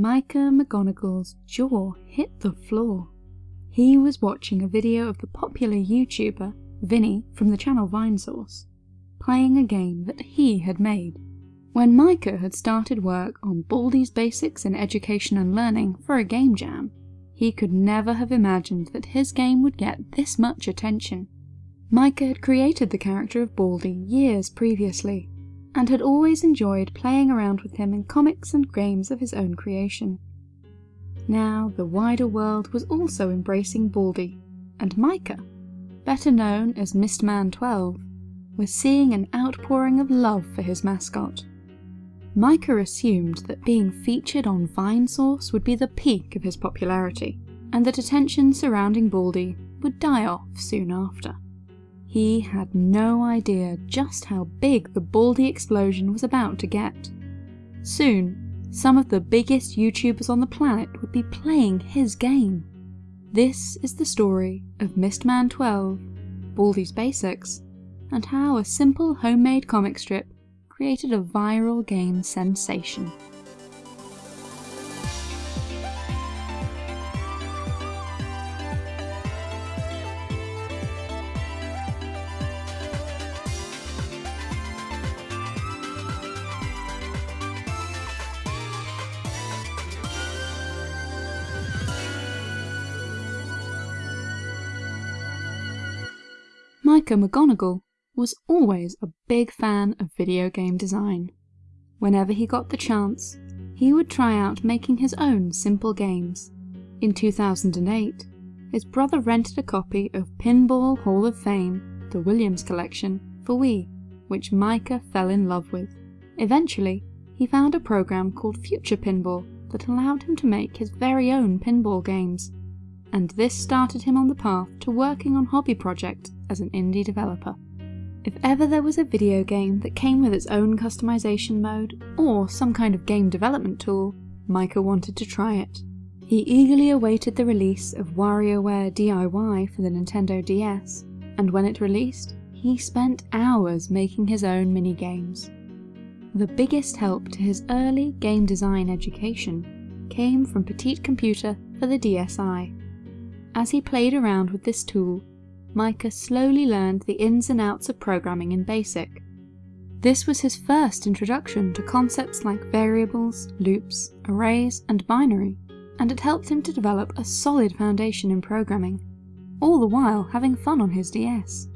Micah McGonagall's jaw hit the floor. He was watching a video of the popular YouTuber, Vinny from the channel Vinesauce, playing a game that he had made. When Micah had started work on Baldi's Basics in Education and Learning for a game jam, he could never have imagined that his game would get this much attention. Micah had created the character of Baldi years previously, and had always enjoyed playing around with him in comics and games of his own creation. Now the wider world was also embracing Baldi, and Micah, better known as Mystman12, was seeing an outpouring of love for his mascot. Micah assumed that being featured on Vinesauce would be the peak of his popularity, and that attention surrounding Baldi would die off soon after. He had no idea just how big the Baldi explosion was about to get. Soon, some of the biggest YouTubers on the planet would be playing his game. This is the story of Mystman 12, Baldi's Basics, and how a simple homemade comic strip created a viral game sensation. Micah McGonagall was always a big fan of video game design. Whenever he got the chance, he would try out making his own simple games. In 2008, his brother rented a copy of Pinball Hall of Fame, the Williams collection, for Wii, which Micah fell in love with. Eventually, he found a program called Future Pinball that allowed him to make his very own pinball games, and this started him on the path to working on hobby projects as an indie developer. If ever there was a video game that came with its own customization mode, or some kind of game development tool, Micah wanted to try it. He eagerly awaited the release of WarioWare DIY for the Nintendo DS, and when it released, he spent hours making his own minigames. The biggest help to his early game design education came from Petite Computer for the DSi. As he played around with this tool, Micah slowly learned the ins and outs of programming in BASIC. This was his first introduction to concepts like variables, loops, arrays, and binary, and it helped him to develop a solid foundation in programming, all the while having fun on his DS.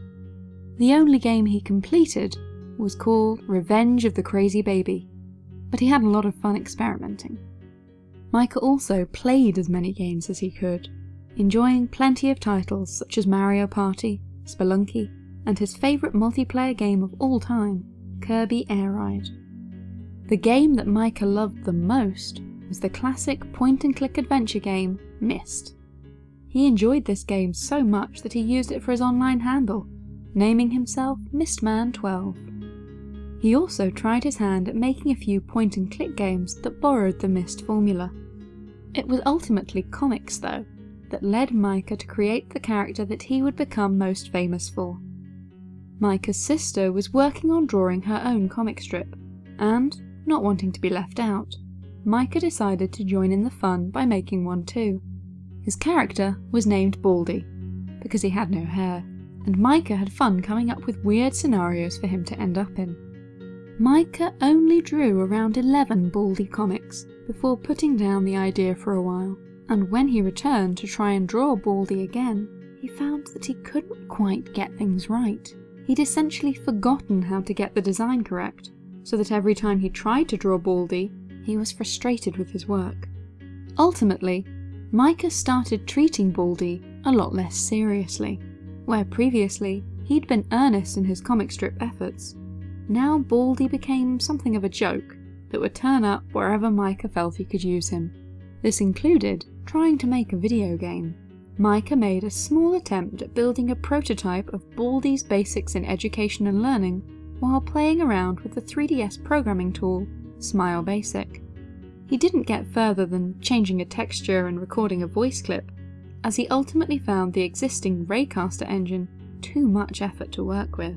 The only game he completed was called Revenge of the Crazy Baby, but he had a lot of fun experimenting. Micah also played as many games as he could, enjoying plenty of titles such as Mario Party, Spelunky, and his favourite multiplayer game of all time, Kirby Air Ride. The game that Micah loved the most was the classic point-and-click adventure game, Myst. He enjoyed this game so much that he used it for his online handle, naming himself Mystman12. He also tried his hand at making a few point-and-click games that borrowed the Myst formula. It was ultimately comics though, that led Micah to create the character that he would become most famous for. Micah's sister was working on drawing her own comic strip, and, not wanting to be left out, Micah decided to join in the fun by making one too. His character was named Baldi, because he had no hair, and Micah had fun coming up with weird scenarios for him to end up in. Micah only drew around 11 Baldi comics before putting down the idea for a while and when he returned to try and draw Baldi again, he found that he couldn't quite get things right. He'd essentially forgotten how to get the design correct, so that every time he tried to draw Baldi, he was frustrated with his work. Ultimately, Micah started treating Baldi a lot less seriously. Where previously, he'd been earnest in his comic strip efforts, now Baldi became something of a joke that would turn up wherever Micah felt he could use him. This included trying to make a video game. Micah made a small attempt at building a prototype of Baldi's Basics in Education and Learning while playing around with the 3DS programming tool, Smile Basic. He didn't get further than changing a texture and recording a voice clip, as he ultimately found the existing Raycaster engine too much effort to work with.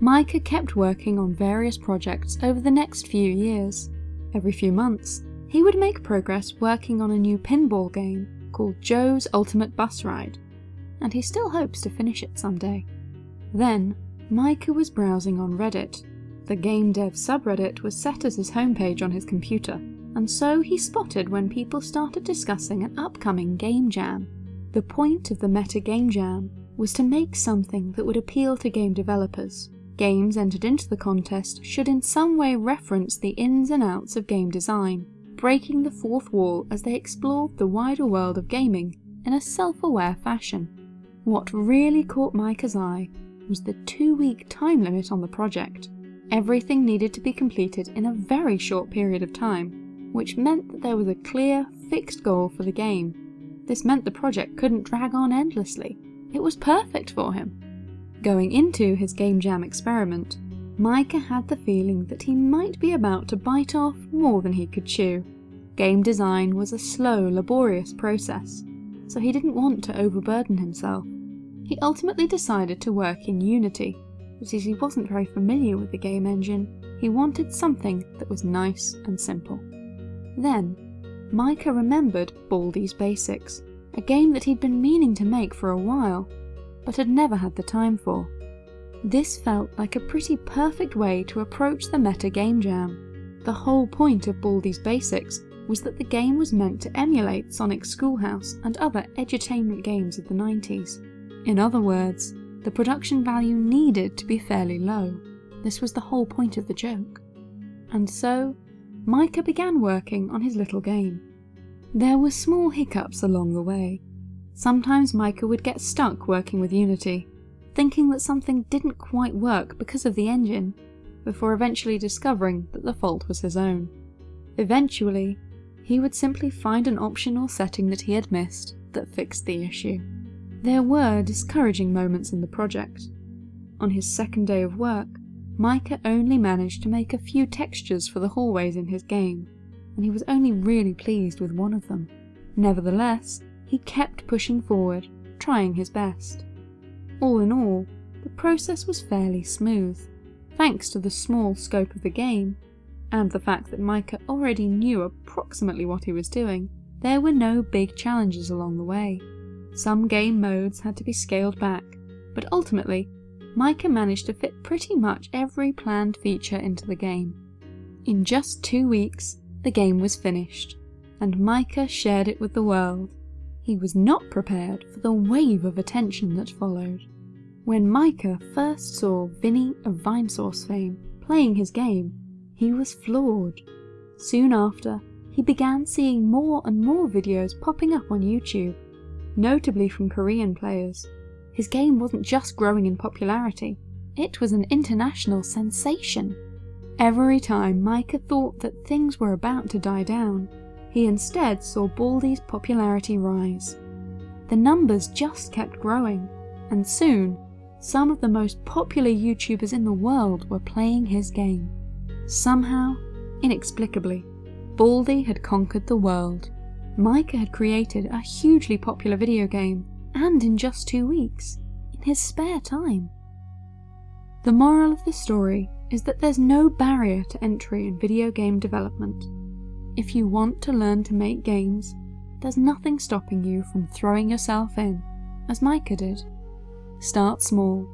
Micah kept working on various projects over the next few years. Every few months, He would make progress working on a new pinball game called Joe's Ultimate Bus Ride, and he still hopes to finish it someday. Then, Micah was browsing on Reddit. The game dev subreddit was set as his homepage on his computer, and so he spotted when people started discussing an upcoming game jam. The point of the Meta Game Jam was to make something that would appeal to game developers. Games entered into the contest should in some way reference the ins and outs of game design, breaking the fourth wall as they explored the wider world of gaming in a self-aware fashion. What really caught Micah's eye was the two-week time limit on the project. Everything needed to be completed in a very short period of time, which meant that there was a clear, fixed goal for the game. This meant the project couldn't drag on endlessly. It was perfect for him. Going into his Game Jam experiment, Micah had the feeling that he might be about to bite off more than he could chew. Game design was a slow, laborious process, so he didn't want to overburden himself. He ultimately decided to work in Unity, but as he wasn't very familiar with the game engine, he wanted something that was nice and simple. Then, Micah remembered Baldi's Basics, a game that he'd been meaning to make for a while, but had never had the time for. This felt like a pretty perfect way to approach the meta game jam. The whole point of Baldi's Basics was that the game was meant to emulate Sonic Schoolhouse and other edutainment games of the 90s. In other words, the production value needed to be fairly low. This was the whole point of the joke. And so, Micah began working on his little game. There were small hiccups along the way. Sometimes Micah would get stuck working with Unity, thinking that something didn't quite work because of the engine, before eventually discovering that the fault was his own. Eventually, he would simply find an option or setting that he had missed that fixed the issue. There were discouraging moments in the project. On his second day of work, Micah only managed to make a few textures for the hallways in his game, and he was only really pleased with one of them. Nevertheless, he kept pushing forward, trying his best. All in all, the process was fairly smooth, thanks to the small scope of the game, and the fact that Micah already knew approximately what he was doing, there were no big challenges along the way. Some game modes had to be scaled back, but ultimately, Micah managed to fit pretty much every planned feature into the game. In just two weeks, the game was finished, and Micah shared it with the world. He was not prepared for the wave of attention that followed. When Micah first saw Vinny of Vinesauce fame playing his game, he was floored. Soon after, he began seeing more and more videos popping up on YouTube, notably from Korean players. His game wasn't just growing in popularity, it was an international sensation. Every time Micah thought that things were about to die down, he instead saw Baldi's popularity rise. The numbers just kept growing, and soon, some of the most popular YouTubers in the world were playing his game. Somehow, inexplicably, Baldi had conquered the world. Micah had created a hugely popular video game, and in just two weeks, in his spare time. The moral of the story is that there's no barrier to entry in video game development. If you want to learn to make games, there's nothing stopping you from throwing yourself in, as Micah did. Start small,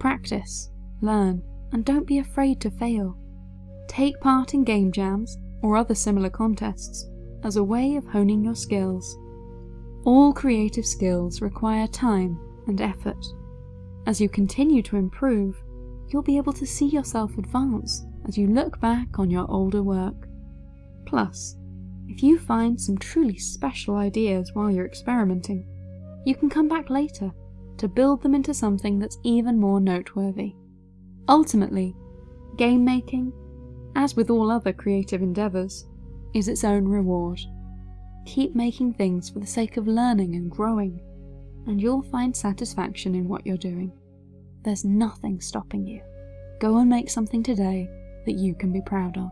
practice, learn, and don't be afraid to fail. Take part in game jams or other similar contests as a way of honing your skills. All creative skills require time and effort. As you continue to improve, you'll be able to see yourself advance as you look back on your older work. Plus, if you find some truly special ideas while you're experimenting, you can come back later to build them into something that's even more noteworthy. Ultimately, game making, as with all other creative endeavours, is its own reward. Keep making things for the sake of learning and growing, and you'll find satisfaction in what you're doing. There's nothing stopping you. Go and make something today that you can be proud of.